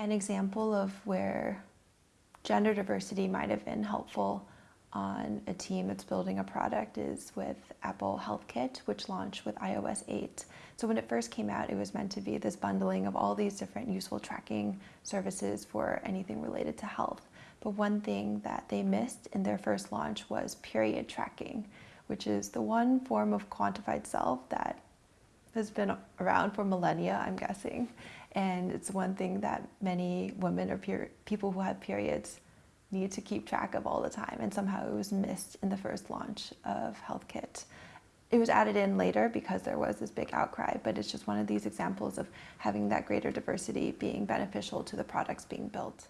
An example of where gender diversity might have been helpful on a team that's building a product is with Apple HealthKit, which launched with iOS 8. So when it first came out, it was meant to be this bundling of all these different useful tracking services for anything related to health. But one thing that they missed in their first launch was period tracking, which is the one form of quantified self that has been around for millennia, I'm guessing. And it's one thing that many women or people who have periods need to keep track of all the time. And somehow it was missed in the first launch of HealthKit. It was added in later because there was this big outcry, but it's just one of these examples of having that greater diversity being beneficial to the products being built.